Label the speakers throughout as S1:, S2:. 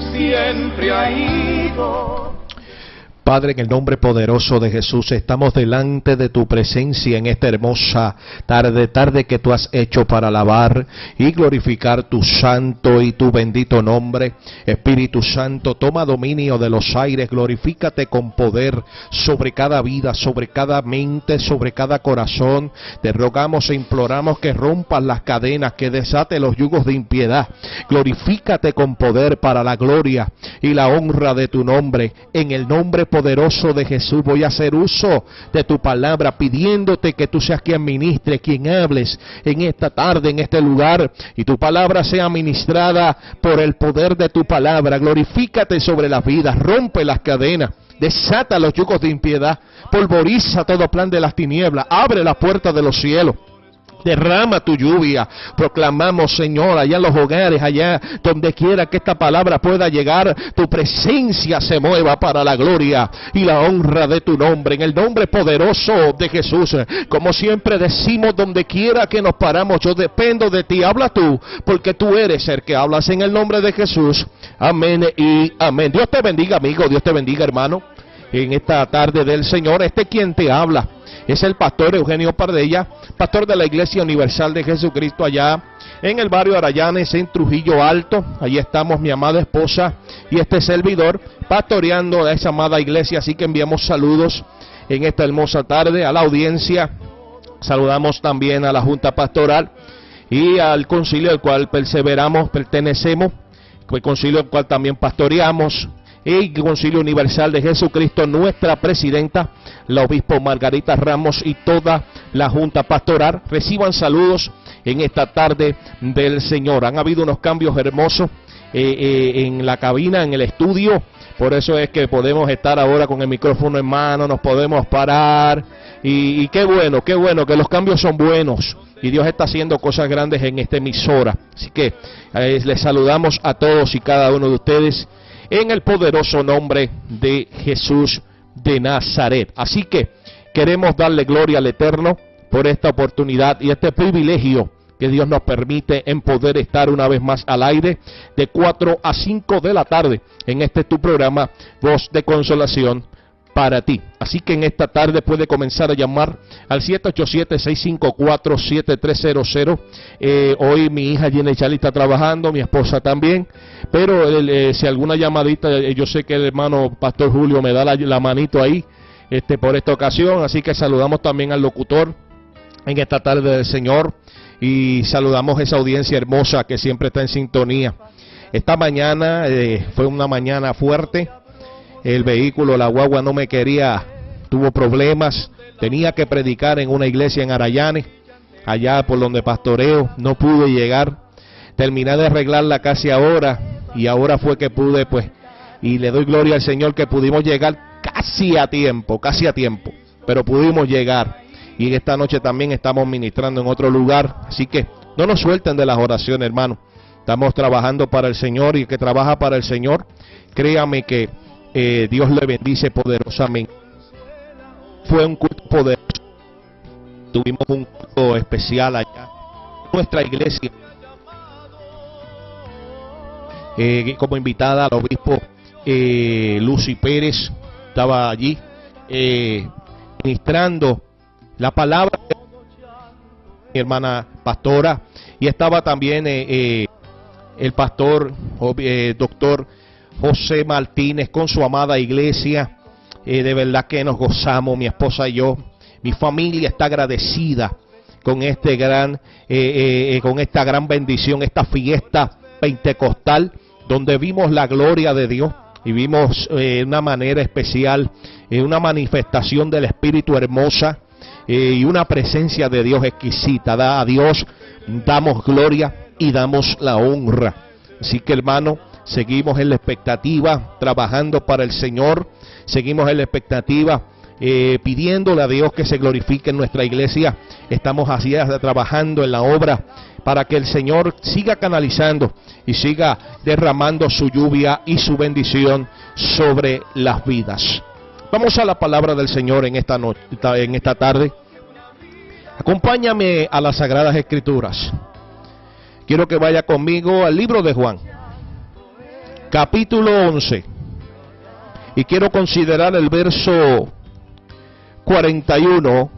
S1: Siempre ha ido.
S2: Padre, en el nombre poderoso de Jesús, estamos delante de tu presencia en esta hermosa tarde, tarde que tú has hecho para alabar y glorificar tu santo y tu bendito nombre. Espíritu Santo, toma dominio de los aires, glorifícate con poder sobre cada vida, sobre cada mente, sobre cada corazón. Te rogamos e imploramos que rompas las cadenas, que desate los yugos de impiedad. Glorifícate con poder para la gloria y la honra de tu nombre. En el nombre poderoso de Jesús voy a hacer uso de tu palabra pidiéndote que tú seas quien ministre, quien hables en esta tarde, en este lugar y tu palabra sea ministrada por el poder de tu palabra. Glorifícate sobre las vidas, rompe las cadenas. Desata los yugos de impiedad, polvoriza todo plan de las tinieblas, abre la puerta de los cielos. Derrama tu lluvia. Proclamamos, Señor, allá en los hogares, allá donde quiera que esta palabra pueda llegar, tu presencia se mueva para la gloria y la honra de tu nombre. En el nombre poderoso de Jesús. Como siempre decimos, donde quiera que nos paramos, yo dependo de ti. Habla tú, porque tú eres el que hablas en el nombre de Jesús. Amén y amén. Dios te bendiga, amigo. Dios te bendiga, hermano. En esta tarde del Señor, este quien te habla es el pastor Eugenio Pardella, pastor de la Iglesia Universal de Jesucristo allá en el barrio Arayanes, en Trujillo Alto. Allí estamos mi amada esposa y este servidor pastoreando a esa amada iglesia. Así que enviamos saludos en esta hermosa tarde a la audiencia. Saludamos también a la Junta Pastoral y al concilio al cual perseveramos, pertenecemos, el concilio al cual también pastoreamos y Concilio Universal de Jesucristo, nuestra presidenta, la obispo Margarita Ramos y toda la Junta Pastoral. Reciban saludos en esta tarde del Señor. Han habido unos cambios hermosos eh, eh, en la cabina, en el estudio. Por eso es que podemos estar ahora con el micrófono en mano, nos podemos parar. Y, qué bueno, qué bueno, que los cambios son buenos y Dios está haciendo cosas grandes en esta emisora. Así que eh, les saludamos a todos y cada uno de ustedes en el poderoso nombre de Jesús de Nazaret. Así que queremos darle gloria al Eterno por esta oportunidad y este privilegio que Dios nos permite en poder estar una vez más al aire de 4 a 5 de la tarde en este tu programa Voz de Consolación para ti. Así que en esta tarde puede comenzar a llamar al 787-654-7300. Eh, hoy mi hija Jenny Charlie está trabajando, mi esposa también. Pero eh, si alguna llamadita, eh, yo sé que el hermano Pastor Julio me da la, manito ahí este, por esta ocasión. Así que saludamos también al locutor en esta tarde del Señor. Y saludamos a esa audiencia hermosa que siempre está en sintonía. Esta mañana fue una mañana fuerte el vehículo, la guagua no me quería, tuvo problemas, tenía que predicar en una iglesia en Arayane, allá por donde pastoreo, no pude llegar, terminé de arreglarla casi ahora y ahora fue que pude pues, y le doy gloria al Señor que pudimos llegar casi a tiempo, casi a tiempo, pero pudimos llegar y esta noche también estamos ministrando en otro lugar, así que no nos suelten de las oraciones hermano, estamos trabajando para el Señor y el que trabaja para el Señor, créame que eh, Dios le bendice poderosamente. Fue un culto poderoso. Tuvimos un culto especial allá. Nuestra iglesia. Eh, como invitada al obispo eh, Lucy Pérez estaba allí eh, ministrando la palabra de mi hermana pastora y estaba también el pastor doctor José Martínez con su amada iglesia. Eh, de verdad que nos gozamos, mi esposa y yo. Mi familia está agradecida con este gran, eh, eh, con esta gran bendición, esta fiesta pentecostal, donde vimos la gloria de Dios y vimos de una manera especial una manifestación del Espíritu hermosa y una presencia de Dios exquisita. Da a Dios damos gloria y damos la honra. Así que hermano, seguimos en la expectativa, trabajando para el Señor, seguimos en la expectativa, eh, pidiéndole a Dios que se glorifique en nuestra iglesia. Estamos así trabajando en la obra para que el Señor siga canalizando y siga derramando su lluvia y su bendición sobre las vidas. Vamos a la palabra del Señor en esta, noche, en esta tarde. Acompáñame a las Sagradas Escrituras. Quiero que vaya conmigo al libro de Juan capítulo 11. Y quiero considerar el verso 41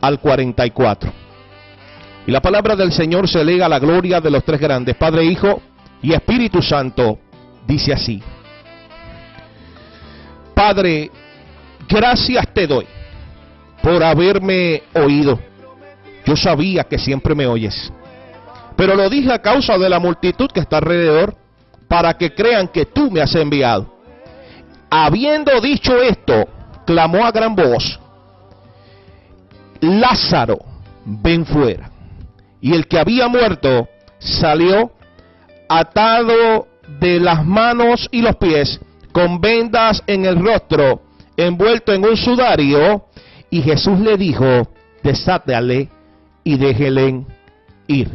S2: al 44. Y la palabra del Señor se lega a la gloria de los tres grandes, Padre, Hijo y Espíritu Santo. Dice así. Padre, gracias te doy por haberme oído. Yo sabía que siempre me oyes. Pero lo dije a causa de la multitud que está alrededor, para que crean que tú me has enviado. Habiendo dicho esto, clamó a gran voz, Lázaro, ven fuera. Y el que había muerto salió atado de las manos y los pies, con vendas en el rostro, envuelto en un sudario, y Jesús le dijo, desátale y déjele ir.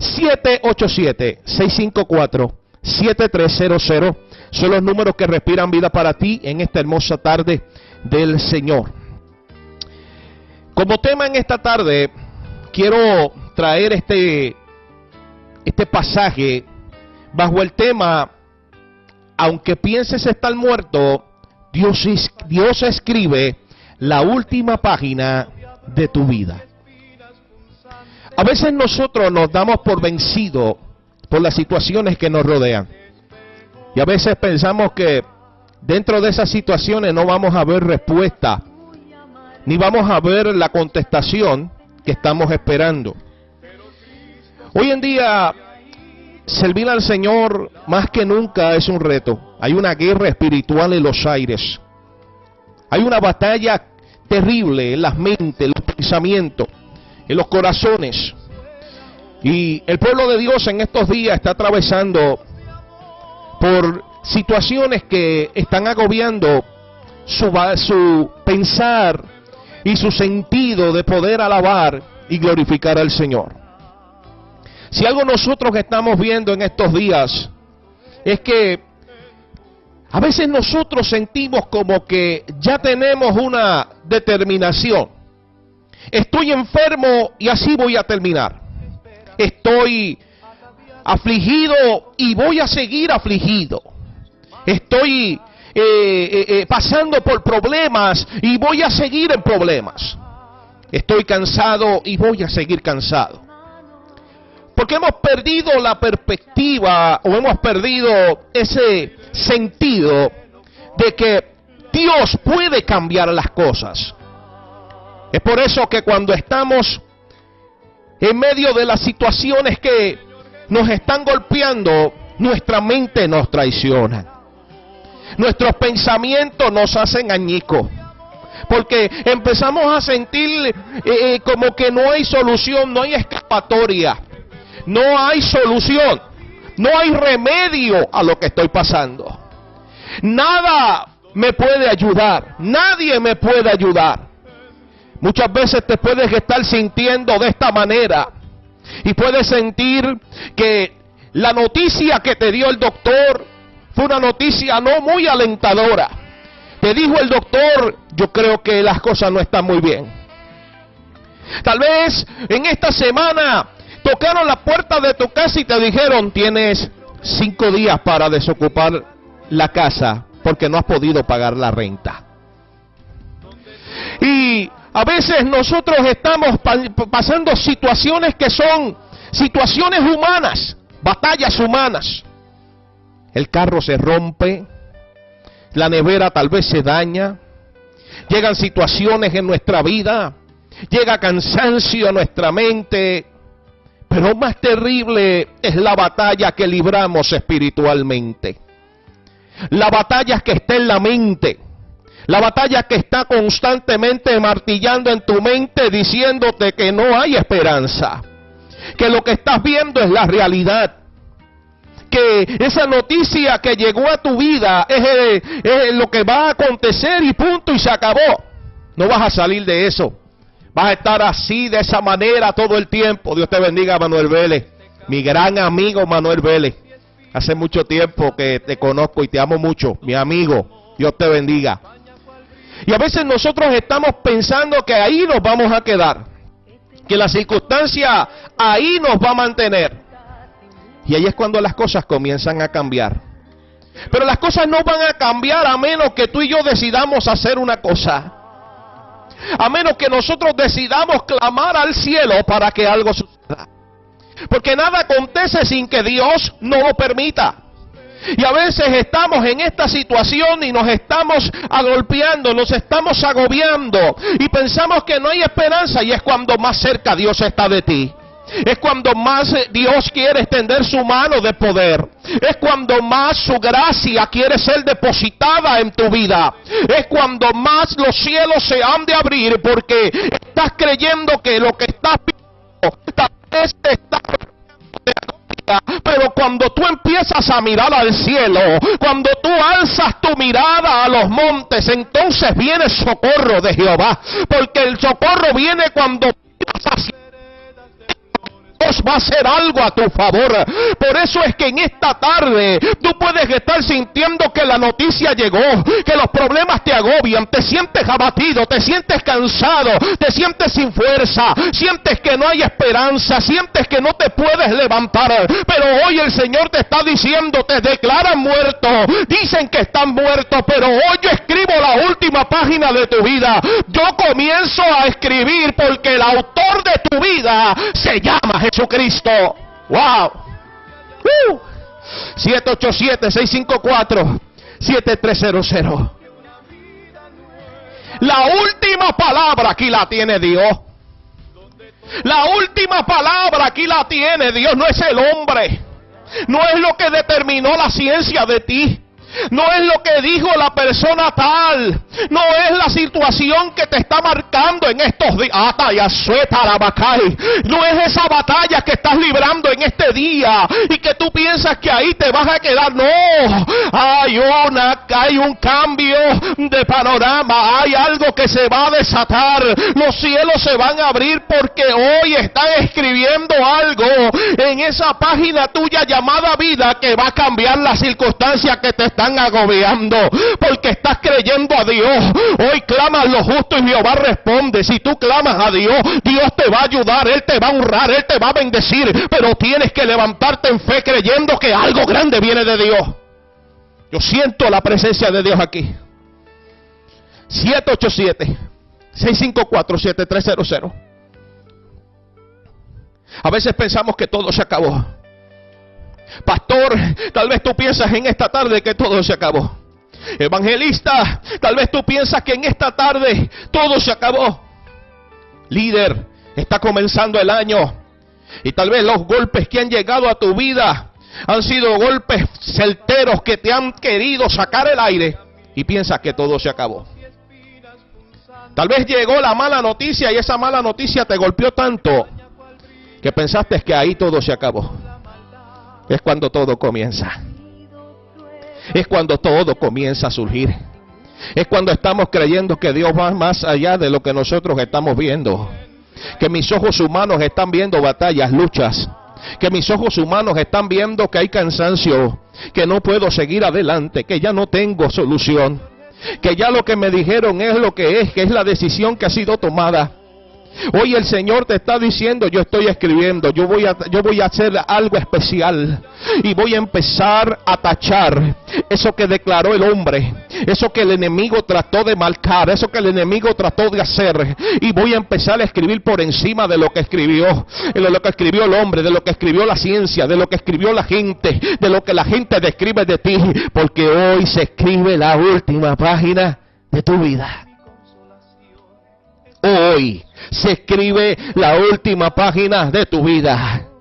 S2: 787-654-7300 son los números que respiran vida para ti en esta hermosa tarde del Señor. Como tema en esta tarde, quiero traer este, este pasaje bajo el tema, aunque pienses estar muerto, Dios, Dios escribe la última página de tu vida. A veces nosotros nos damos por vencido por las situaciones que nos rodean. Y a veces pensamos que dentro de esas situaciones no vamos a ver respuesta, ni vamos a ver la contestación que estamos esperando. Hoy en día, servir al Señor más que nunca es un reto. Hay una guerra espiritual en los aires. Hay una batalla terrible en las mentes, en los pensamientos en los corazones. Y el pueblo de Dios en estos días está atravesando por situaciones que están agobiando su, su pensar y su sentido de poder alabar y glorificar al Señor. Si algo nosotros estamos viendo en estos días es que a veces nosotros sentimos como que ya tenemos una determinación Estoy enfermo y así voy a terminar. Estoy afligido y voy a seguir afligido. Estoy eh, eh, eh, pasando por problemas y voy a seguir en problemas. Estoy cansado y voy a seguir cansado. Porque hemos perdido la perspectiva o hemos perdido ese sentido de que Dios puede cambiar las cosas. Es por eso que cuando estamos en medio de las situaciones que nos están golpeando, nuestra mente nos traiciona. Nuestros pensamientos nos hacen añicos. Porque empezamos a sentir eh, eh, como que no hay solución, no hay escapatoria, no hay solución, no hay remedio a lo que estoy pasando. Nada me puede ayudar, nadie me puede ayudar. Muchas veces te puedes estar sintiendo de esta manera y puedes sentir que la noticia que te dio el doctor fue una noticia no muy alentadora. Te dijo el doctor, yo creo que las cosas no están muy bien. Tal vez en esta semana tocaron la puerta de tu casa y te dijeron, tienes cinco días para desocupar la casa porque no has podido pagar la renta. Y a veces nosotros estamos pasando situaciones que son situaciones humanas, batallas humanas. El carro se rompe, la nevera tal vez se daña, llegan situaciones en nuestra vida, llega cansancio a nuestra mente, pero más terrible es la batalla que libramos espiritualmente. La batalla que está en la mente. La batalla que está constantemente martillando en tu mente diciéndote que no hay esperanza. Que lo que estás viendo es la realidad. Que esa noticia que llegó a tu vida es, es lo que va a acontecer y punto y se acabó. No vas a salir de eso. Vas a estar así, de esa manera todo el tiempo. Dios te bendiga, Manuel Vélez. Mi gran amigo Manuel Vélez. Hace mucho tiempo que te conozco y te amo mucho. Mi amigo. Dios te bendiga. Y a veces nosotros estamos pensando que ahí nos vamos a quedar, que la circunstancia ahí nos va a mantener. Y ahí es cuando las cosas comienzan a cambiar. Pero las cosas no van a cambiar a menos que tú y yo decidamos hacer una cosa. A menos que nosotros decidamos clamar al cielo para que algo suceda. Porque nada acontece sin que Dios no lo permita. Y a veces estamos en esta situación y nos estamos agolpeando, nos estamos agobiando y pensamos que no hay esperanza y es cuando más cerca Dios está de ti. Es cuando más Dios quiere extender su mano de poder. Es cuando más su gracia quiere ser depositada en tu vida. Es cuando más los cielos se han de abrir porque estás creyendo que lo que estás viendo tal vez está pero cuando tú empiezas a mirar al cielo, cuando tú alzas tu mirada a los montes, entonces viene socorro de Jehová. Porque el socorro viene cuando hacia Dios va a hacer algo a tu favor. Por eso es que en esta tarde tú puedes estar sintiendo que la noticia llegó, que los problemas te agobian, te sientes abatido, te sientes cansado, te sientes sin fuerza, sientes que no hay esperanza, sientes que no te puedes levantar. Pero hoy el Señor te está diciendo, te declaran muerto, dicen que están muertos, pero hoy yo última página de tu vida. Yo comienzo a escribir porque el autor de tu vida se llama. Jesucristo. Wow. 787-654-7300. La última palabra aquí la tiene Dios. La última palabra aquí la tiene Dios. No es el hombre. No es lo que determinó la ciencia de ti. No es lo que dijo la persona tal. No es la situación que te está marcando en estos días. No es esa batalla que estás librando en este día y que tú piensas que ahí te vas a quedar. No. Hay una, hay un cambio de panorama. Hay algo que se va a desatar. Los cielos se van a abrir porque hoy están escribiendo algo en esa página tuya llamada vida que va a cambiar las circunstancias que te están están agobiando porque estás creyendo a Dios. Hoy clamas lo justo y Jehová responde. Si tú clamas a Dios, Dios te va a ayudar, Él te va a honrar, Él te va a bendecir. Pero tienes que levantarte en fe creyendo que algo grande viene de Dios. Yo siento la presencia de Dios aquí. 787 654 7300. A veces pensamos que todo se acabó. Pastor, tal vez tú piensas en esta tarde que todo se acabó. Evangelista, tal vez tú piensas que en esta tarde todo se acabó. Líder, está comenzando el año. Y tal vez los golpes que han llegado a tu vida han sido golpes certeros que te han querido sacar el aire. Y piensas que todo se acabó. Tal vez llegó la mala noticia y esa mala noticia te golpeó tanto que pensaste que ahí todo se acabó es cuando todo comienza. Es cuando todo comienza a surgir. Es cuando estamos creyendo que Dios va más allá de lo que nosotros estamos viendo. Que mis ojos humanos están viendo batallas, luchas. Que mis ojos humanos están viendo que hay cansancio, que no puedo seguir adelante, que ya no tengo solución. Que ya lo que me dijeron es lo que es, que es la decisión que ha sido tomada. Hoy el Señor te está diciendo, yo estoy escribiendo, yo voy a, yo voy a hacer algo especial y voy a empezar a tachar eso que declaró el hombre, eso que el enemigo trató de marcar, eso que el enemigo trató de hacer y voy a empezar a escribir por encima de lo que escribió, de lo que escribió el hombre, de lo que escribió la ciencia, de lo que escribió la gente, de lo que la gente describe de ti, porque hoy se escribe la última página de tu vida. Hoy se escribe la última página de tu vida.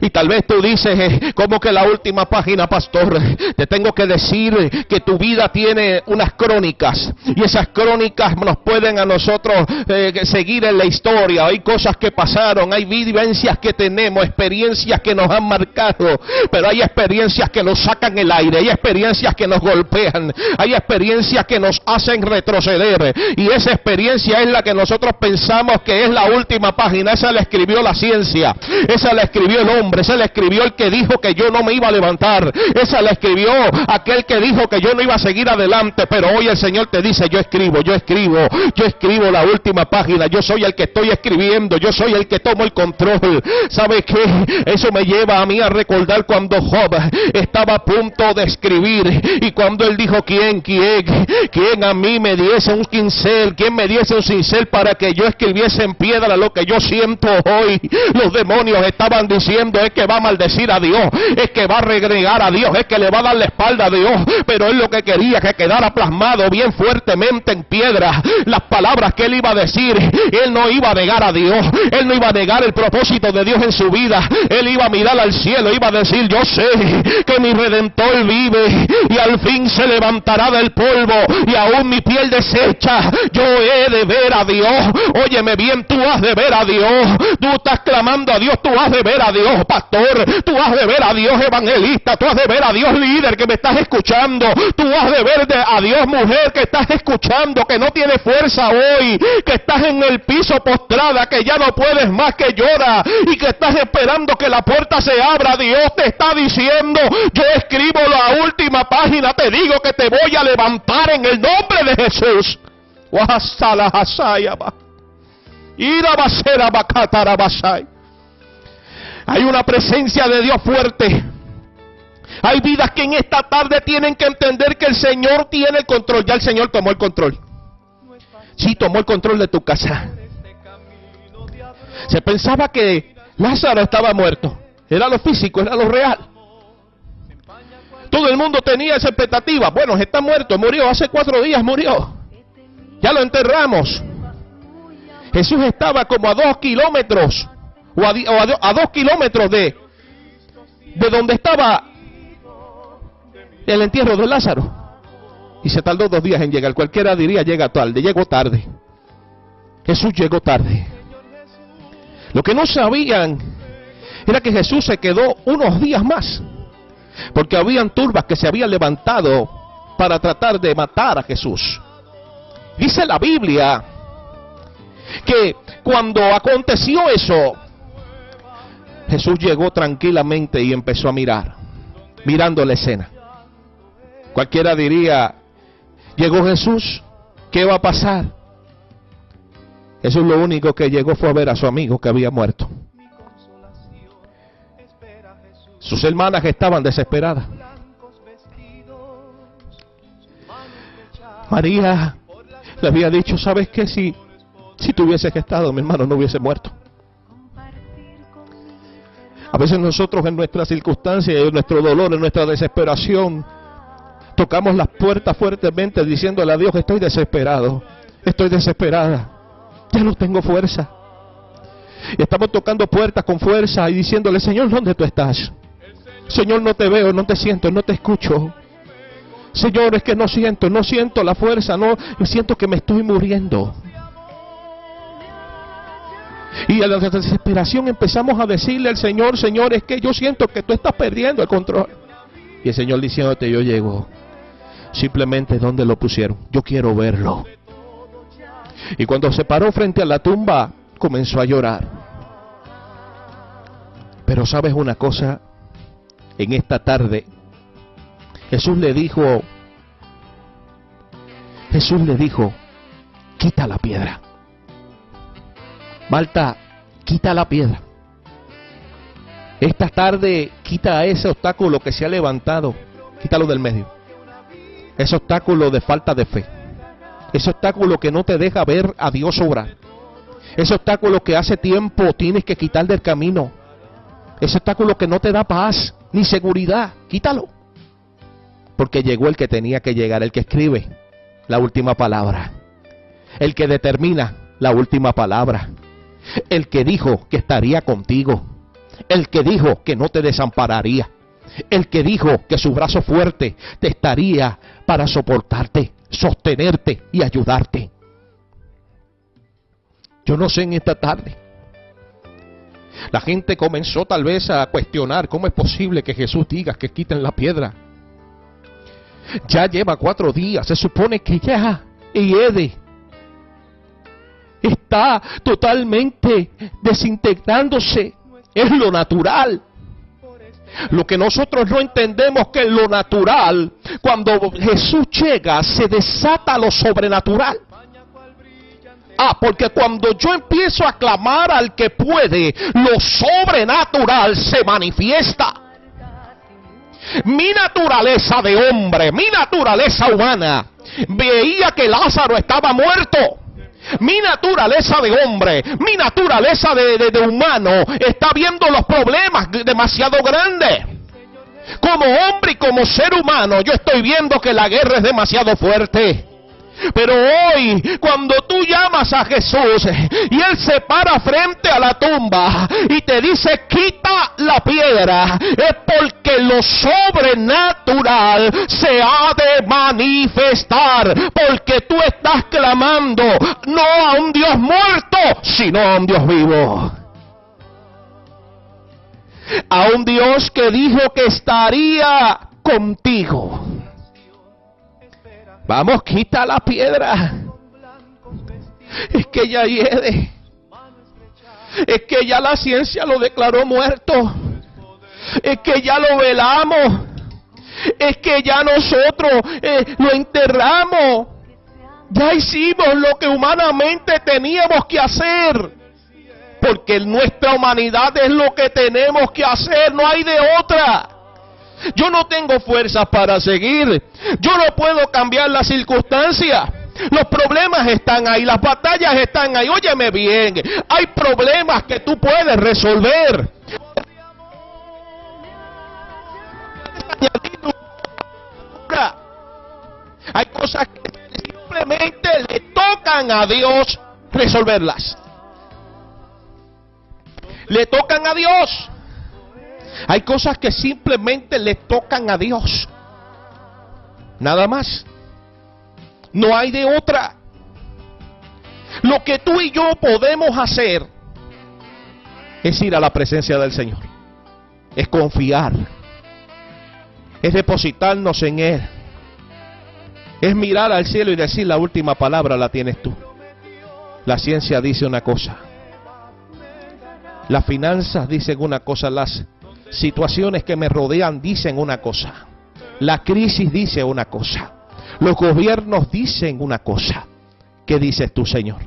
S2: Y tal vez tú dices, eh, como que la última página, pastor, te tengo que decir que tu vida tiene unas crónicas. Y esas crónicas nos pueden a nosotros eh, seguir en la historia. Hay cosas que pasaron, hay vivencias que tenemos, experiencias que nos han marcado. Pero hay experiencias que nos sacan el aire, hay experiencias que nos golpean, hay experiencias que nos hacen retroceder. Y esa experiencia es la que nosotros pensamos que es la última página. Esa la escribió la ciencia, esa la escribió el nombre. Esa la escribió el que dijo que yo no me iba a levantar. Esa la escribió aquel que dijo que yo no iba a seguir adelante. Pero hoy el Señor te dice, yo escribo, yo escribo, yo escribo la última página. Yo soy el que estoy escribiendo. Yo soy el que tomo el control. ¿Sabe qué? Eso me lleva a mí a recordar cuando Job estaba a punto de escribir. Y cuando él dijo, ¿quién, quién, quién a mí me diese un quincel? ¿Quién me diese un cincel para que yo escribiese en piedra lo que yo siento hoy? Los demonios estaban diciendo, es que va a maldecir a Dios, es que va a regregar a Dios, es que le va a dar la espalda a Dios. Pero él lo que quería que quedara plasmado bien fuertemente en piedra las palabras que él iba a decir. Él no iba a negar a Dios, él no iba a negar el propósito de Dios en su vida. Él iba a mirar al cielo, iba a decir, yo sé que mi redentor vive y al fin se levantará del polvo y aún mi piel deshecha. Yo he de ver a Dios. Óyeme bien, tú has de ver a Dios. Tú estás clamando a Dios, tú has de ver a Dios, pastor. Tú has de ver a Dios, evangelista. Tú has de ver a Dios, líder, que me estás escuchando. Tú has de ver a Dios, mujer, que estás escuchando, que no tiene fuerza hoy, que estás en el piso postrada, que ya no puedes más, que llora y que estás esperando que la puerta se abra. Dios te está diciendo, yo escribo la última página, te digo que te voy a levantar en el nombre de Jesús. Hay una presencia de Dios fuerte. Hay vidas que en esta tarde tienen que entender que el Señor tiene el control. Ya el Señor tomó el control. Sí, tomó el control de tu casa. Se pensaba que Lázaro estaba muerto. Era lo físico, era lo real. Todo el mundo tenía esa expectativa. Bueno, está muerto, murió, hace cuatro días murió. Ya lo enterramos. Jesús estaba como a dos kilómetros o a, dos kilómetros de, de donde estaba el entierro de Lázaro. Y se tardó dos días en llegar. Cualquiera diría llega tarde, llegó tarde. Jesús llegó tarde. Lo que no sabían era que Jesús se quedó unos días más. Porque habían turbas que se habían levantado para tratar de matar a Jesús. Dice la Biblia que cuando aconteció eso, Jesús llegó tranquilamente y empezó a mirar, mirando la escena. Cualquiera diría, llegó Jesús, ¿qué va a pasar? Jesús lo único que llegó fue a ver a su amigo que había muerto. Sus hermanas estaban desesperadas. María le había dicho, ¿sabes qué? Si, si tú hubieses estado, mi hermano no hubiese muerto. A veces nosotros en nuestras circunstancias, en nuestro dolor, en nuestra desesperación, tocamos las puertas fuertemente diciéndole a Dios, estoy desesperado, estoy desesperada, ya no tengo fuerza. Y estamos tocando puertas con fuerza y diciéndole, Señor, ¿dónde tú estás? Señor, no te veo, no te siento, no te escucho. Señor, es que no siento, no siento la fuerza, no siento que me estoy muriendo. Y a la desesperación empezamos a decirle al Señor, Señor, es que yo siento que tú estás perdiendo el control. Y el Señor diciéndote, yo llego. Simplemente donde lo pusieron. Yo quiero verlo. Y cuando se paró frente a la tumba, comenzó a llorar. Pero sabes una cosa, en esta tarde, Jesús le dijo, Jesús le dijo, quita la piedra. Malta, quita la piedra. Esta tarde quita ese obstáculo que se ha levantado, quítalo del medio. Ese obstáculo de falta de fe. Ese obstáculo que no te deja ver a Dios obrar. Ese obstáculo que hace tiempo tienes que quitar del camino. Ese obstáculo que no te da paz ni seguridad, quítalo. Porque llegó el que tenía que llegar, el que escribe la última palabra, el que determina la última palabra, el que dijo que estaría contigo, el que dijo que no te desampararía, el que dijo que su brazo fuerte te estaría para soportarte, sostenerte y ayudarte. Yo no sé en esta tarde la gente comenzó tal vez a cuestionar cómo es posible que Jesús diga que quiten la piedra. Ya lleva cuatro días, se supone que ya Ede está totalmente desintegrándose. es lo natural. Lo que nosotros no entendemos que lo natural, cuando Jesús llega, se desata lo sobrenatural. Ah, porque cuando yo empiezo a clamar al que puede, lo sobrenatural se manifiesta. Mi naturaleza de hombre, mi naturaleza humana, veía que Lázaro estaba muerto. Mi naturaleza de hombre, mi naturaleza de, humano está viendo los problemas demasiado grandes. Como hombre y como ser humano, yo estoy viendo que la guerra es demasiado fuerte. Pero hoy, cuando tú llamas a Jesús y Él se para frente a la tumba y te dice quita la piedra, es porque lo sobrenatural se ha de manifestar. Porque tú estás clamando no a un Dios muerto, sino a un Dios vivo. A un Dios que dijo que estaría contigo Vamos, quita la piedra. Es que ya hiede. Es que ya la ciencia lo declaró muerto. Es que ya lo velamos. Es que ya nosotros eh, lo enterramos. Ya hicimos lo que humanamente teníamos que hacer. Porque nuestra humanidad es lo que tenemos que hacer. No hay de otra. Yo no tengo fuerzas para seguir. Yo no puedo cambiar las circunstancias. Los problemas están ahí, las batallas están ahí. Óyeme bien, hay problemas que tú puedes resolver. Hay cosas que simplemente le tocan a Dios resolverlas. Le tocan a Dios. Hay cosas que simplemente le tocan a Dios. Nada más. No hay de otra. Lo que tú y yo podemos hacer es ir a la presencia del Señor. Es confiar. Es depositarnos en Él. Es mirar al cielo y decir la última palabra la tienes tú. La ciencia dice una cosa. Las finanzas dicen una cosa. Las situaciones que me rodean dicen una cosa. La crisis dice una cosa. Los gobiernos dicen una cosa. ¿Qué dices tú, Señor?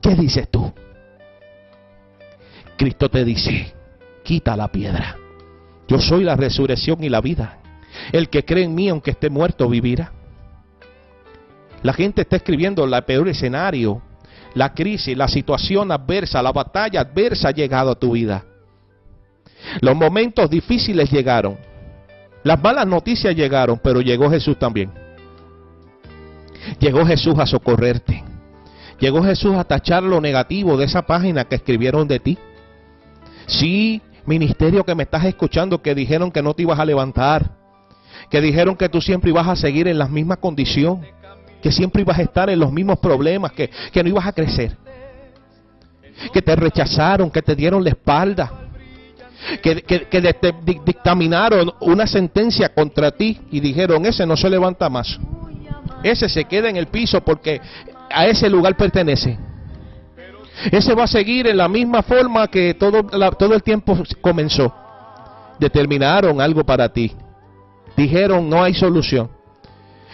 S2: ¿Qué dices tú? Cristo te dice, quita la piedra. Yo soy la resurrección y la vida. El que cree en mí, aunque esté muerto, vivirá. La gente está escribiendo el peor escenario, la crisis, la situación adversa, la batalla adversa ha llegado a tu vida. Los momentos difíciles llegaron. Las malas noticias llegaron, pero llegó Jesús también. Llegó Jesús a socorrerte. Llegó Jesús a tachar lo negativo de esa página que escribieron de ti. Sí, ministerio que me estás escuchando, que dijeron que no te ibas a levantar. Que dijeron que tú siempre ibas a seguir en la misma condición. Que siempre ibas a estar en los mismos problemas, que, que no ibas a crecer. Que te rechazaron, que te dieron la espalda que, dictaminaron una sentencia contra ti y dijeron, ese no se levanta más. Ese se queda en el piso porque a ese lugar pertenece. Ese va a seguir en la misma forma que todo, todo el tiempo comenzó. Determinaron algo para ti. Dijeron, no hay solución.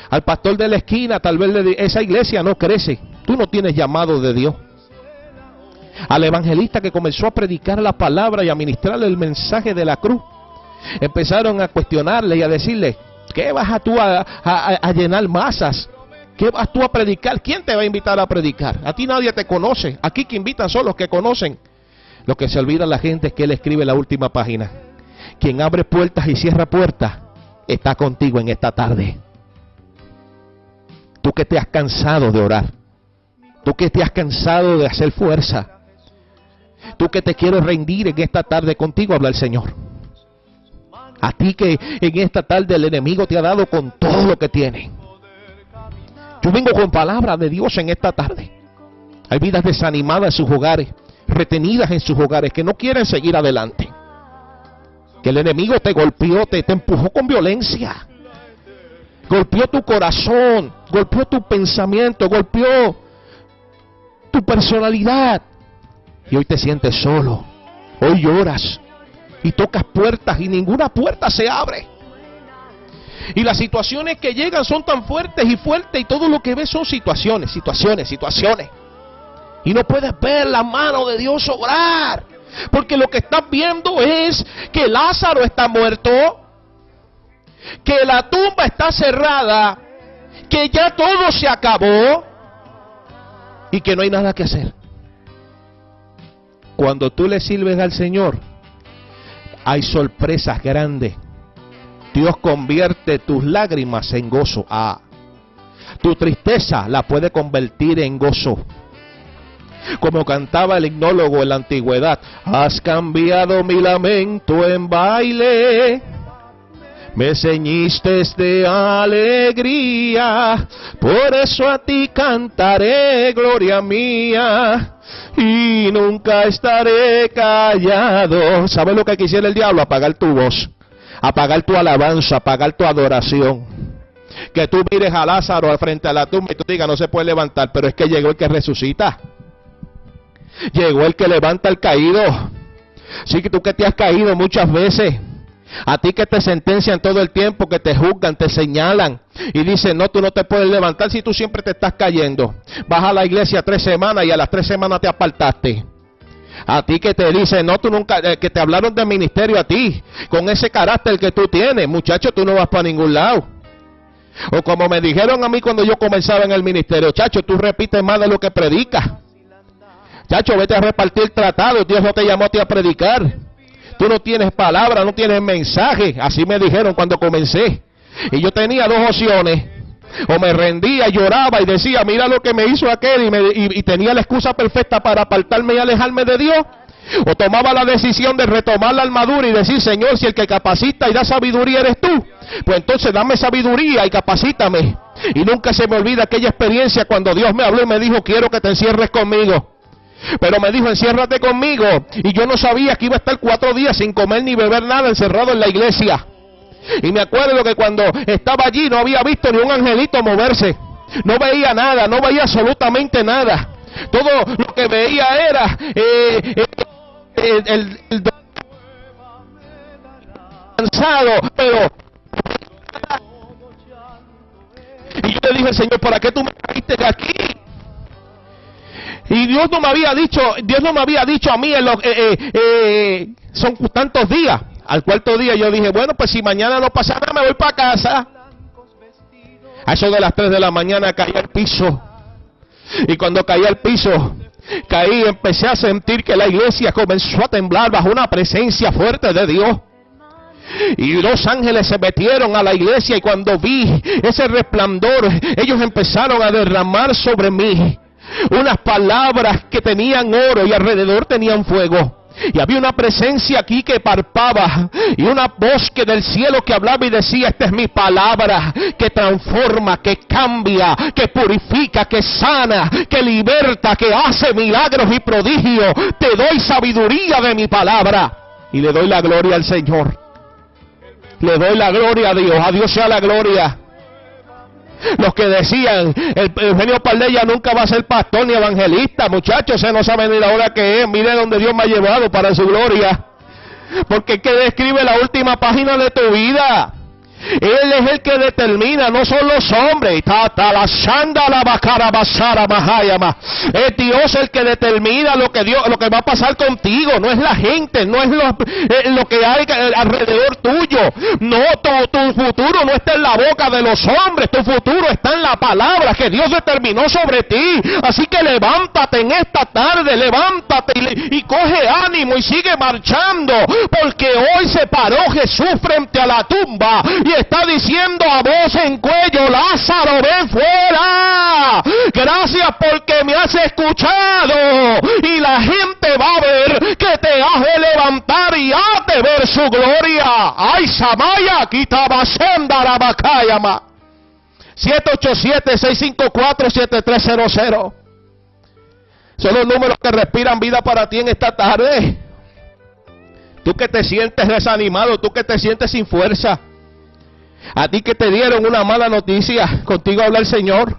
S2: Al pastor de la esquina, tal vez le esa iglesia no crece. Tú no tienes llamado de Dios al evangelista que comenzó a predicar la palabra y a ministrarle el mensaje de la cruz. Empezaron a cuestionarle y a decirle, ¿qué vas a tú a, llenar masas? ¿Qué vas tú a predicar? ¿Quién te va a invitar a predicar? A ti nadie te conoce. Aquí que invitan son los que conocen. Lo que se olvida la gente es que él escribe la última página. Quien abre puertas y cierra puertas está contigo en esta tarde. Tú que te has cansado de orar. Tú que te has cansado de hacer fuerza. Tú que te quieres rendir en esta tarde contigo, habla el Señor. A ti que en esta tarde el enemigo te ha dado con todo lo que tiene. Yo vengo con palabra de Dios en esta tarde. Hay vidas desanimadas en sus hogares, retenidas en sus hogares, que no quieren seguir adelante. Que el enemigo te golpeó, te, te empujó con violencia. Golpeó tu corazón, golpeó tu pensamiento, golpeó tu personalidad. Y hoy te sientes solo, Hoy lloras y tocas puertas y ninguna puerta se abre. Y las situaciones que llegan son tan fuertes y fuertes y todo lo que ves son situaciones, situaciones, situaciones. Y no puedes ver la mano de Dios obrar. Porque lo que estás viendo es que Lázaro está muerto, que la tumba está cerrada, que ya todo se acabó y que no hay nada que hacer. Cuando tú le sirves al Señor, hay sorpresas grandes. Dios convierte tus lágrimas en gozo. Ah, tu tristeza la puede convertir en gozo. Como cantaba el hipnólogo en la antigüedad, has cambiado mi lamento en baile. Me ceñiste de alegría, por eso a ti cantaré, gloria mía y nunca estaré callado. ¿Sabes lo que quisiera el diablo? Apagar tu voz, apagar tu alabanza, apagar tu adoración. Que tú mires a Lázaro al frente a la tumba y tú digas, no se puede levantar, pero es que llegó el que resucita. Llegó el que levanta al caído. Sí, que tú que te has caído muchas veces. A ti que te sentencian todo el tiempo, que te juzgan, te señalan y dicen, no, tú no te puedes levantar si tú siempre te estás cayendo. Vas a la iglesia tres semanas y a las tres semanas te apartaste. A ti que te dicen, no, tú nunca, eh, que te hablaron del ministerio a ti, con ese carácter que tú tienes, muchacho, tú no vas para ningún lado. O como me dijeron a mí cuando yo comenzaba en el ministerio, chacho, tú repites más de lo que predicas. Chacho, vete a repartir tratados, Dios no te llamó a ti a predicar. Tú no tienes palabra, no tienes mensaje. Así me dijeron cuando comencé. Y yo tenía dos opciones. O me rendía, lloraba y decía, mira lo que me hizo aquel y, tenía la excusa perfecta para apartarme y alejarme de Dios. O tomaba la decisión de retomar la armadura y decir, Señor, si el que capacita y da sabiduría eres tú, pues entonces dame sabiduría y capacítame. Y nunca se me olvida aquella experiencia cuando Dios me habló y me dijo, quiero que te encierres conmigo. Pero me dijo, enciérrate conmigo. Y yo no sabía que iba a estar cuatro días sin comer ni beber nada encerrado en la iglesia. Y me acuerdo que cuando estaba allí no había visto ni un angelito moverse. No veía nada, no veía absolutamente nada. Todo lo que veía era eh, eh, el, el, cansado, pero y yo le dije, Señor, ¿para qué tú me trajiste aquí? Y Dios no me había dicho, Dios no me había dicho a mí en eh, eh, eh, son tantos días. Al cuarto día yo dije, bueno, pues si mañana no pasa nada, me voy para casa. A eso de las 3 de la mañana caí al piso. Y cuando caí al piso, caí y empecé a sentir que la iglesia comenzó a temblar bajo una presencia fuerte de Dios. Y los ángeles se metieron a la iglesia y cuando vi ese resplandor, ellos empezaron a derramar sobre mí unas palabras que tenían oro y alrededor tenían fuego. Y había una presencia aquí que parpaba y una voz que del cielo que hablaba y decía, esta es mi palabra que transforma, que cambia, que purifica, que sana, que liberta, que hace milagros y prodigios. Te doy sabiduría de mi palabra y le doy la gloria al Señor. Le doy la gloria a Dios, a Dios sea la gloria. Los que decían, el Eugenio Paldella nunca va a ser pastor ni evangelista, muchachos, se no sabe ni la hora que es. Mire donde Dios me ha llevado para su gloria. Porque que describe la última página de tu vida. Él es el que determina, no son los hombres. Es Dios el que determina lo que Dios, lo que va a pasar contigo. No es la gente, no es lo, eh, que hay alrededor tuyo. No, tu, tu, futuro no está en la boca de los hombres. Tu futuro está en la palabra que Dios determinó sobre ti. Así que levántate en esta tarde, levántate y, coge ánimo y sigue marchando. Porque hoy se paró Jesús frente a la tumba está diciendo a voz en cuello, Lázaro, ven fuera. Gracias porque me has escuchado. Y la gente va a ver que te has de levantar y has de ver su gloria. Ay, Samaya, quitaba senda la bacayama. 787-654-7300. Son los números que respiran vida para ti en esta tarde. Tú que te sientes desanimado, tú que te sientes sin fuerza. A ti que te dieron una mala noticia, contigo habla el Señor.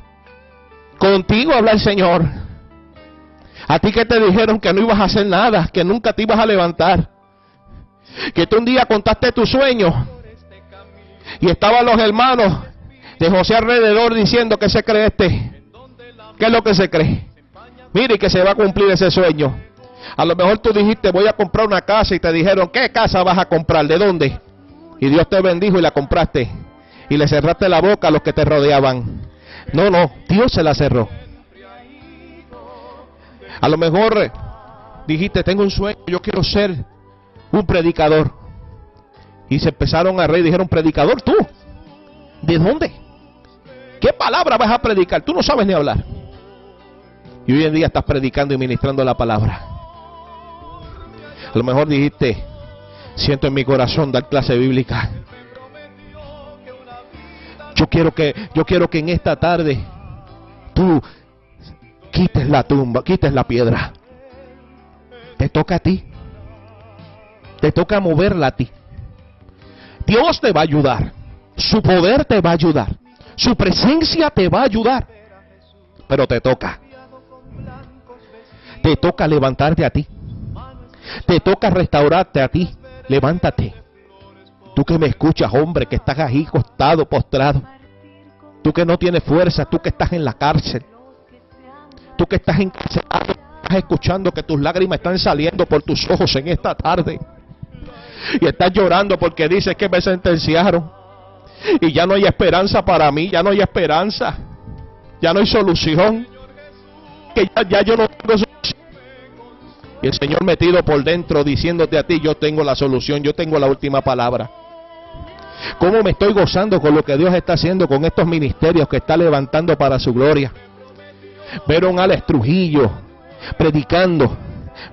S2: Contigo habla el Señor. A ti que te dijeron que no ibas a hacer nada, que nunca te ibas a levantar. Que tú un día contaste tu sueño y estaban los hermanos de José alrededor diciendo que se cree este. ¿Qué es lo que se cree? Mire que se va a cumplir ese sueño. A lo mejor tú dijiste voy a comprar una casa y te dijeron ¿qué casa vas a comprar? ¿De dónde? Y Dios te bendijo y la compraste. Y le cerraste la boca a los que te rodeaban. No, no, Dios se la cerró. A lo mejor dijiste, tengo un sueño, yo quiero ser un predicador. Y se empezaron a reír, dijeron, predicador tú. ¿De dónde? ¿Qué palabra vas a predicar? Tú no sabes ni hablar. Y hoy en día estás predicando y ministrando la palabra. A lo mejor dijiste, siento en mi corazón dar clase bíblica. Yo quiero que, yo quiero que en esta tarde tú quites la tumba, quites la piedra. Te toca a ti. Te toca moverla a ti. Dios te va a ayudar. Su poder te va a ayudar. Su presencia te va a ayudar. Pero te toca. Te toca levantarte a ti. Te toca restaurarte a ti. Levántate. Tú que me escuchas, hombre, que estás ahí costado, postrado. Tú que no tienes fuerza, tú que estás en la cárcel. Tú que estás encarcelado, estás escuchando que tus lágrimas están saliendo por tus ojos en esta tarde. Y estás llorando porque dices que me sentenciaron. Y ya no hay esperanza para mí, ya no hay esperanza. Ya no hay solución. Que ya, yo no tengo. Y el Señor metido por dentro diciéndote a ti, yo tengo la solución, yo tengo la última palabra. ¿Cómo me estoy gozando con lo que Dios está haciendo con estos ministerios que está levantando para su gloria? Ver a un Alex Trujillo predicando.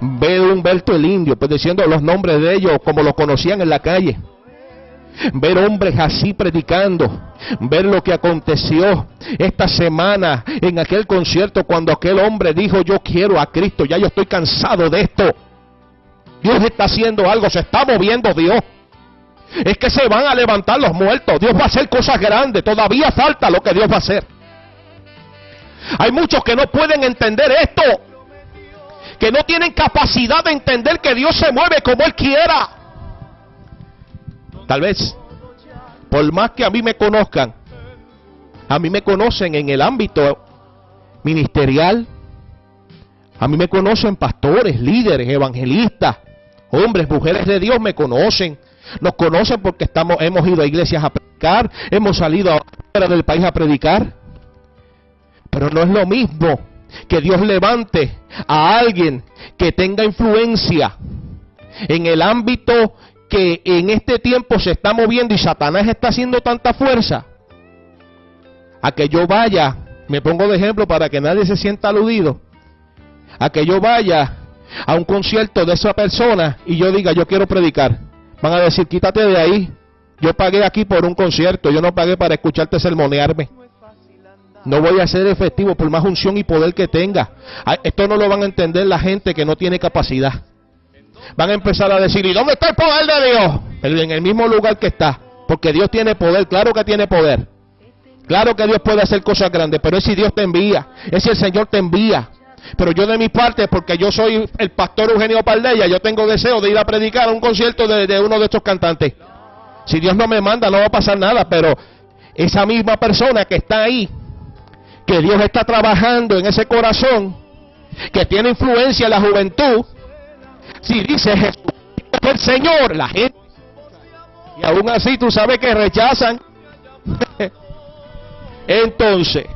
S2: Ver a Humberto el Indio, pues diciendo los nombres de ellos como los conocían en la calle. Ver hombres así predicando. Ver lo que aconteció esta semana en aquel concierto cuando aquel hombre dijo yo quiero a Cristo, ya yo estoy cansado de esto. Dios está haciendo algo, se está moviendo Dios. Es que se van a levantar los muertos. Dios va a hacer cosas grandes. Todavía falta lo que Dios va a hacer. Hay muchos que no pueden entender esto. Que no tienen capacidad de entender que Dios se mueve como Él quiera. Tal vez, por más que a mí me conozcan, a mí me conocen en el ámbito ministerial, a mí me conocen pastores, líderes, evangelistas, hombres, mujeres de Dios me conocen. Nos conocen porque estamos, hemos ido a iglesias a predicar, hemos salido fuera del país a predicar. Pero no es lo mismo que Dios levante a alguien que tenga influencia en el ámbito que en este tiempo se está moviendo y Satanás está haciendo tanta fuerza, a que yo vaya, me pongo de ejemplo para que nadie se sienta aludido, a que yo vaya a un concierto de esa persona y yo diga, yo quiero predicar. Van a decir, quítate de ahí. Yo pagué aquí por un concierto, yo no pagué para escucharte sermonearme. No voy a ser efectivo por más unción y poder que tenga. Esto no lo van a entender la gente que no tiene capacidad. Van a empezar a decir, ¿y dónde está el poder de Dios? En el mismo lugar que está. Porque Dios tiene poder, claro que tiene poder. Claro que Dios puede hacer cosas grandes, pero es si Dios te envía, es si el Señor te envía. Pero yo de mi parte, porque yo soy el pastor Eugenio Paldella, yo tengo deseo de ir a predicar a un concierto de, de uno de estos cantantes. Si Dios no me manda, no va a pasar nada, pero esa misma persona que está ahí, que Dios está trabajando en ese corazón, que tiene influencia en la juventud, si dice Jesús es el Señor, la gente, y aún así tú sabes que rechazan, entonces,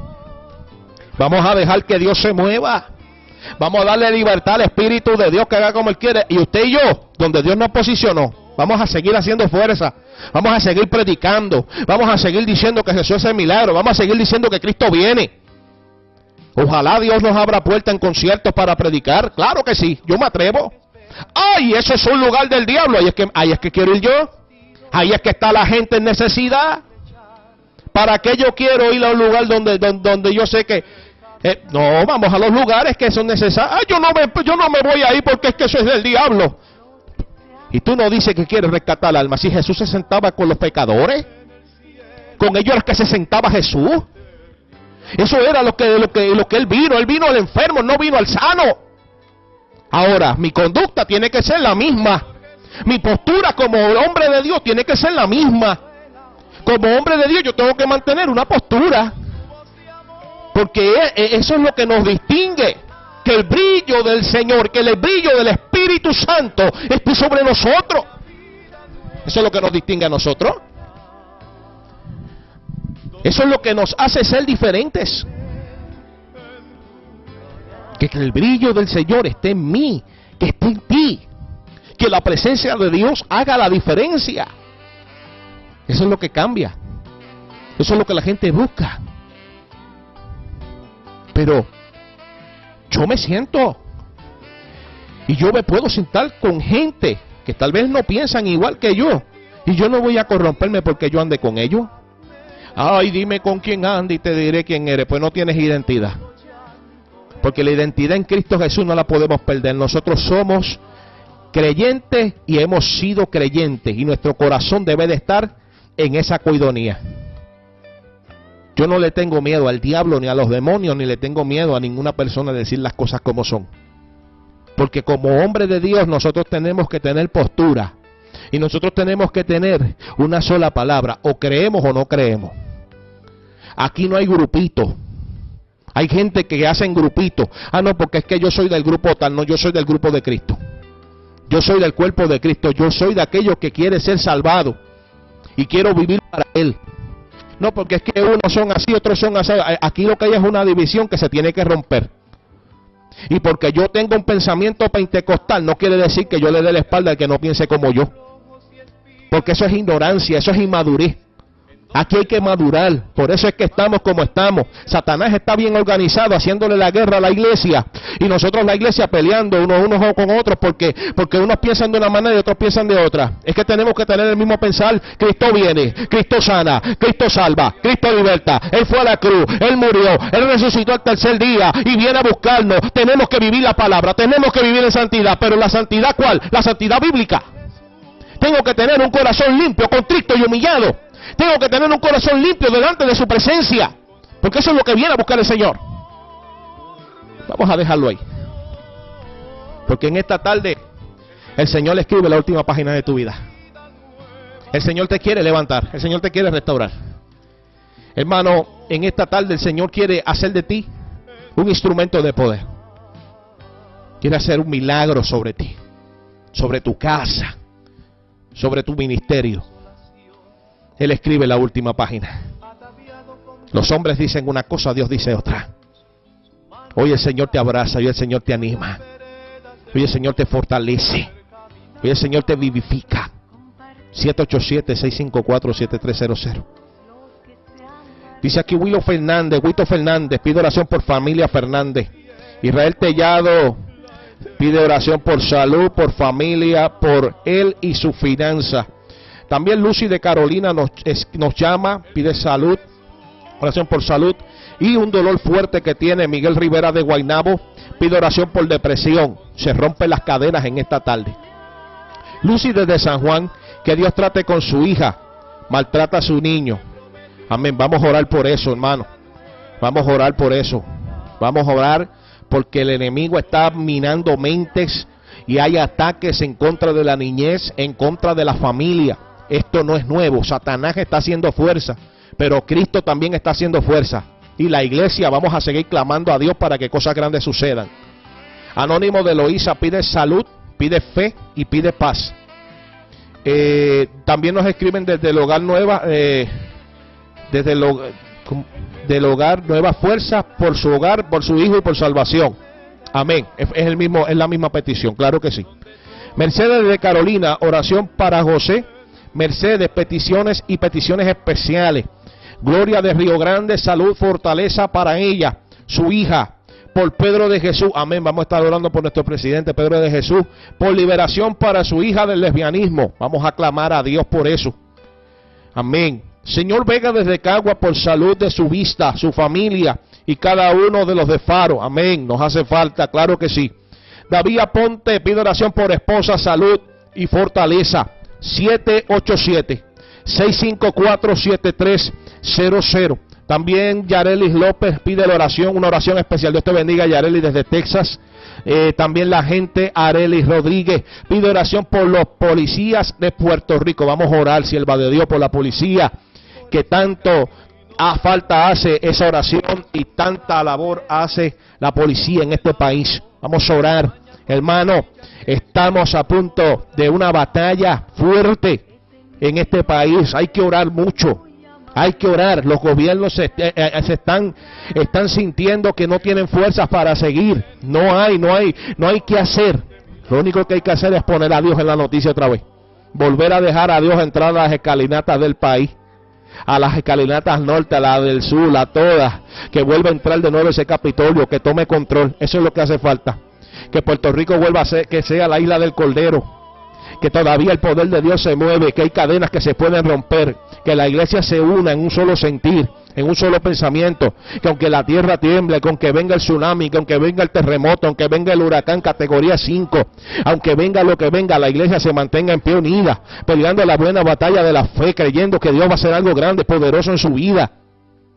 S2: vamos a dejar que Dios se mueva. Vamos a darle libertad al Espíritu de Dios que haga como Él quiere. Y usted y yo, donde Dios nos posicionó, vamos a seguir haciendo fuerza. Vamos a seguir predicando. Vamos a seguir diciendo que Jesús es el milagro. Vamos a seguir diciendo que Cristo viene. Ojalá Dios nos abra puerta en conciertos para predicar. Claro que sí, yo me atrevo. Ay, eso es un lugar del diablo. Ahí es que, es quiero ir yo. Ahí es que está la gente en necesidad. ¿Para qué yo quiero ir a un lugar donde, donde, yo sé que... Eh, no, vamos a los lugares que son necesarios. Ay, yo no, me, yo no me voy ahí porque es que eso es del diablo. Y tú no dices que quieres rescatar al alma. Si Jesús se sentaba con los pecadores, con ellos era que se sentaba Jesús. Eso era lo que, lo que, lo que él vino. Él vino al enfermo, no vino al sano. Ahora, mi conducta tiene que ser la misma. Mi postura como hombre de Dios tiene que ser la misma. Como hombre de Dios yo tengo que mantener una postura. Porque e, e, eso es lo que nos distingue. Que el brillo del Señor, que el brillo del Espíritu Santo esté sobre nosotros. Eso es lo que nos distingue a nosotros. Eso es lo que nos hace ser diferentes. Que el brillo del Señor esté en mí, que esté en ti. Que la presencia de Dios haga la diferencia. Eso es lo que cambia. Eso es lo que la gente busca. Pero yo me siento y yo me puedo sentar con gente que tal vez no piensan igual que yo. Y yo no voy a corromperme porque yo ande con ellos. Ay, dime con quién anda y te diré quién eres. Pues no tienes identidad. Porque la identidad en Cristo Jesús no la podemos perder. Nosotros somos creyentes y hemos sido creyentes. Y nuestro corazón debe de estar en esa coidonía. Yo no le tengo miedo al diablo ni a los demonios, ni le tengo miedo a ninguna persona de decir las cosas como son. Porque como hombre de Dios nosotros tenemos que tener postura. Y nosotros tenemos que tener una sola palabra. O creemos o no creemos. Aquí no hay grupito. Hay gente que hacen grupito. Ah, no, porque es que yo soy del grupo tal. No, yo soy del grupo de Cristo. Yo soy del cuerpo de Cristo. Yo soy de aquellos que quiere ser salvado. Y quiero vivir para Él. No, porque es que unos son así, otros son así. Aquí lo que hay es una división que se tiene que romper. Y porque yo tengo un pensamiento pentecostal, no quiere decir que yo le dé la espalda al que no piense como yo. Porque eso es ignorancia, eso es inmadurez. Aquí hay que madurar. Por eso es que estamos como estamos. Satanás está bien organizado haciéndole la guerra a la iglesia. Y nosotros la iglesia peleando unos, unos con otros porque, porque unos piensan de una manera y otros piensan de otra. Es que tenemos que tener el mismo pensar. Cristo viene, Cristo sana, Cristo salva, Cristo liberta. Él fue a la cruz, Él murió, Él resucitó al tercer día y viene a buscarnos. Tenemos que vivir la palabra, tenemos que vivir en santidad. Pero la santidad cuál? La santidad bíblica. Tengo que tener un corazón limpio, contrito y humillado tengo que tener un corazón limpio delante de su presencia. Porque eso es lo que viene a buscar el Señor. Vamos a dejarlo ahí. Porque en esta tarde el Señor escribe la última página de tu vida. El Señor te quiere levantar. El Señor te quiere restaurar. Hermano, en esta tarde el Señor quiere hacer de ti un instrumento de poder. Quiere hacer un milagro sobre ti, sobre tu casa, sobre tu ministerio. Él escribe la última página. Los hombres dicen una cosa, Dios dice otra. Hoy el Señor te abraza, hoy el Señor te anima. Hoy el Señor te fortalece. Hoy el Señor te vivifica. 787-654-7300. Dice aquí Willo Fernández, Huito Fernández, pide oración por familia Fernández. Israel Tellado pide oración por salud, por familia, por él y su finanza. También Lucy de Carolina nos, nos llama, pide salud, oración por salud. Y un dolor fuerte que tiene Miguel Rivera de Guainabo, pide oración por depresión. Se rompen las cadenas en esta tarde. Lucy desde San Juan, que Dios trate con su hija, maltrata a su niño. Amén. Vamos a orar por eso, hermano. Vamos a orar por eso. Vamos a orar porque el enemigo está minando mentes y hay ataques en contra de la niñez, en contra de la familia. Esto no es nuevo. Satanás está haciendo fuerza, pero Cristo también está haciendo fuerza. Y la iglesia vamos a seguir clamando a Dios para que cosas grandes sucedan. Anónimo de Loíza pide salud, pide fe y pide paz. Eh, también nos escriben desde el hogar nueva, eh, desde el, del hogar nueva fuerza por su hogar, por su hijo y por salvación. Amén. Es el mismo, es la misma petición, claro que sí. Mercedes de Carolina, oración para José Mercedes, peticiones y peticiones especiales. Gloria de Río Grande, salud, fortaleza para ella, su hija, por Pedro de Jesús. Amén. Vamos a estar orando por nuestro presidente Pedro de Jesús, por liberación para su hija del lesbianismo. Vamos a clamar a Dios por eso. Amén. Señor Vega desde Cagua por salud de su vista, su familia y cada uno de los de Faro. Amén. Nos hace falta, claro que sí. David Ponte pide oración por esposa, salud y fortaleza. 787 654 7300. También Yarelis López pide la oración, una oración especial. Dios te bendiga, Yarelis, desde Texas. Eh, también la gente Arelis Rodríguez pide oración por los policías de Puerto Rico. Vamos a orar, sierva de Dios, por la policía que tanto a falta hace esa oración y tanta labor hace la policía en este país. Vamos a orar, hermano. Estamos a punto de una batalla fuerte en este país. Hay que orar mucho. Hay que orar. Los gobiernos se, eh, eh, están, están sintiendo que no tienen fuerzas para seguir. No hay, no hay, no hay que hacer. Lo único que hay que hacer es poner a Dios en la noticia otra vez. Volver a dejar a Dios entrar a las escalinatas del país a las escalinatas norte, a la del sur, a todas, que vuelva a entrar de nuevo ese Capitolio, que tome control. Eso es lo que hace falta. Que Puerto Rico vuelva a ser, que sea la isla del Cordero, que todavía el poder de Dios se mueve, que hay cadenas que se pueden romper, que la iglesia se una en un solo sentir, en un solo pensamiento, que aunque la tierra tiemble, que aunque venga el tsunami, que aunque venga el terremoto, aunque venga el huracán categoría 5, aunque venga lo que venga, la iglesia se mantenga en pie unida, peleando la buena batalla de la fe, creyendo que Dios va a hacer algo grande, poderoso en su vida.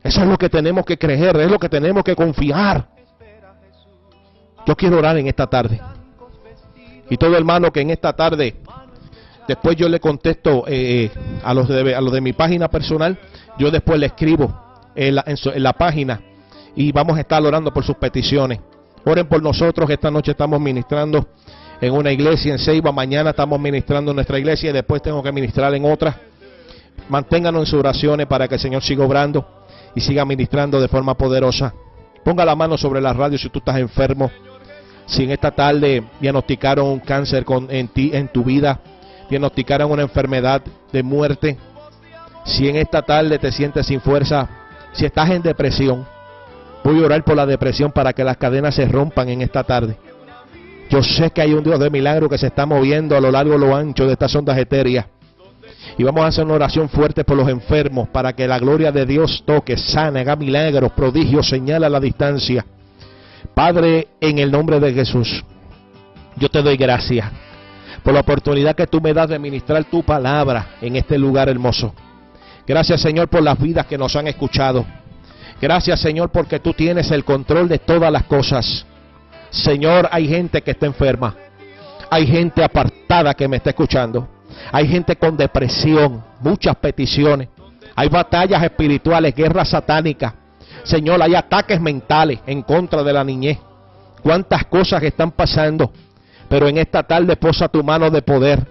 S2: Eso es lo que tenemos que creer, es lo que tenemos que confiar. Yo quiero orar en esta tarde. Y todo hermano que en esta tarde, después yo le contesto eh, a, los de, a los de mi página personal, yo después le escribo en la, página y vamos a estar orando por sus peticiones. Oren por nosotros, esta noche estamos ministrando en una iglesia en Ceiba, mañana estamos ministrando en nuestra iglesia y después tengo que ministrar en otra. Manténganos en sus oraciones para que el Señor siga obrando y siga ministrando de forma poderosa. Ponga la mano sobre la radio si tú estás enfermo. Si en esta tarde diagnosticaron un cáncer con, en ti, en tu vida, diagnosticaron una enfermedad de muerte, si en esta tarde te sientes sin fuerza, si estás en depresión, voy a orar por la depresión para que las cadenas se rompan en esta tarde. Yo sé que hay un Dios de milagro que se está moviendo a lo largo y lo ancho de estas ondas etéreas. Y vamos a hacer una oración fuerte por los enfermos para que la gloria de Dios toque, sane, haga milagros, prodigios, señala la distancia. Padre, en el nombre de Jesús, yo te doy gracias por la oportunidad que tú me das de ministrar tu palabra en este lugar hermoso. Gracias Señor por las vidas que nos han escuchado. Gracias Señor porque tú tienes el control de todas las cosas. Señor, hay gente que está enferma. Hay gente apartada que me está escuchando. Hay gente con depresión, muchas peticiones. Hay batallas espirituales, guerras satánicas. Señor, hay ataques mentales en contra de la niñez. Cuántas cosas están pasando. Pero en esta tarde posa tu mano de poder.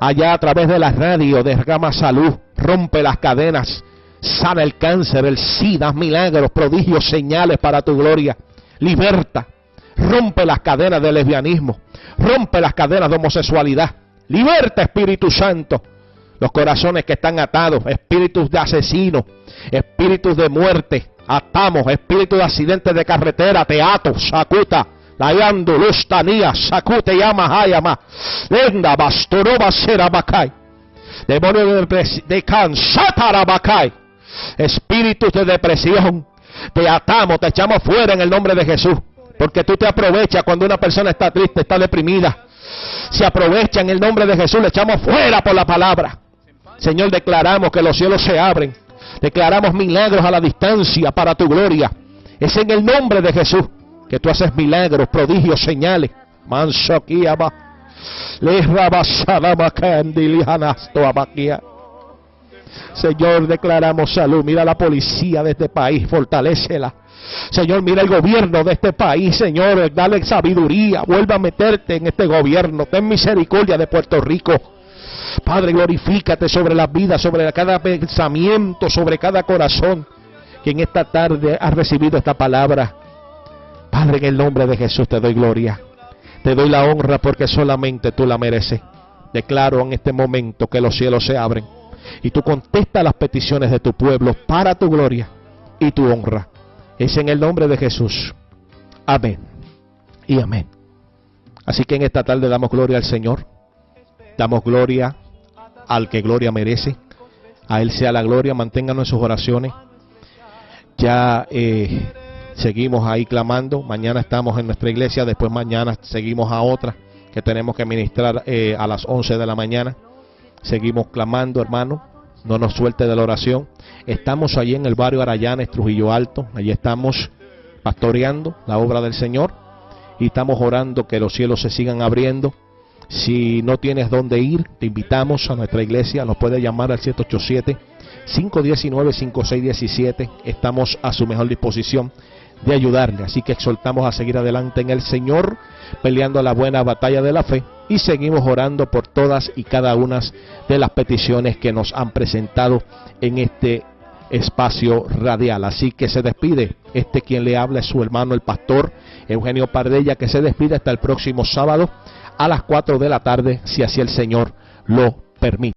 S2: Allá a través de la radio derrama salud rompe las cadenas, sana el cáncer, el SIDA, milagros, prodigios, señales para tu gloria. Liberta, rompe las cadenas del lesbianismo, rompe las cadenas de homosexualidad. Liberta, Espíritu Santo, los corazones que están atados, espíritus de asesinos, espíritus de muerte. Atamos, espíritus de accidentes de carretera, teatro, sacuta, layando, lustanía, sacute, llama, hayama, lenda, bastoroba, serabacay demonio de, de cansatarabakai, espíritus de depresión, te atamos, te echamos fuera en el nombre de Jesús. Porque tú te aprovechas cuando una persona está triste, está deprimida. Se aprovecha en el nombre de Jesús, le echamos fuera por la palabra. Señor, declaramos que los cielos se abren. Declaramos milagros a la distancia para tu gloria. Es en el nombre de Jesús que tú haces milagros, prodigios, señales. Manso aquí abajo. Señor, declaramos salud. Mira la policía de este país, fortalecela. Señor, mira el gobierno de este país, Señor, dale sabiduría, vuelva a meterte en este gobierno, ten misericordia de Puerto Rico. Padre, glorifícate sobre las vidas, sobre cada pensamiento, sobre cada corazón que en esta tarde ha recibido esta palabra. Padre, en el nombre de Jesús te doy gloria. Te doy la honra porque solamente tú la mereces. Declaro en este momento que los cielos se abren y tú contestas las peticiones de tu pueblo para tu gloria y tu honra. Es en el nombre de Jesús. Amén. Y amén. Así que en esta tarde damos gloria al Señor. Damos gloria al que gloria merece. A Él sea la gloria. Manténganos en sus oraciones. Ya eh, seguimos ahí clamando. Mañana estamos en nuestra iglesia, después mañana seguimos a otra que tenemos que ministrar eh, a las 11 de la mañana. Seguimos clamando, hermano. no nos suelte de la oración. Estamos allí en el barrio Arayanes, Trujillo Alto, allí estamos pastoreando la obra del Señor y estamos orando que los cielos se sigan abriendo. Si no tienes dónde ir, te invitamos a nuestra iglesia, nos puede llamar al 787-519-5617, estamos a su mejor disposición de ayudarle. Así que exhortamos a seguir adelante en el Señor, peleando la buena batalla de la fe y seguimos orando por todas y cada una de las peticiones que nos han presentado en este espacio radial. Así que se despide. Este quien le habla es su hermano el pastor Eugenio Pardella, que se despide hasta el próximo sábado a las 4 de la tarde, si así el Señor lo permite.